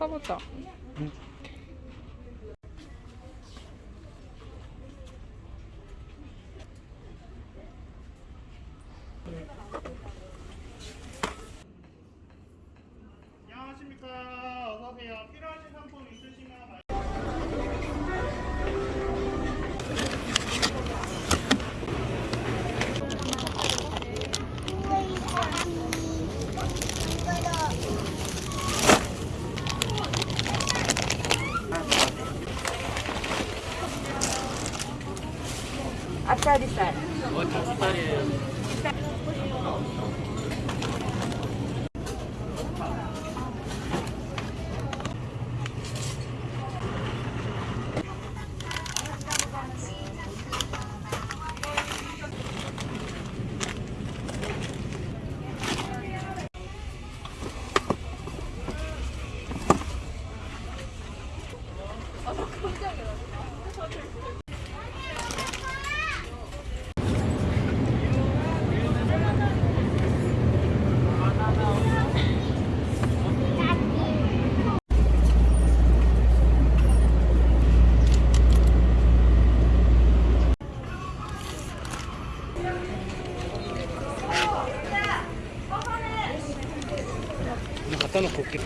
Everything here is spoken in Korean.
사보자. 놓고 올게.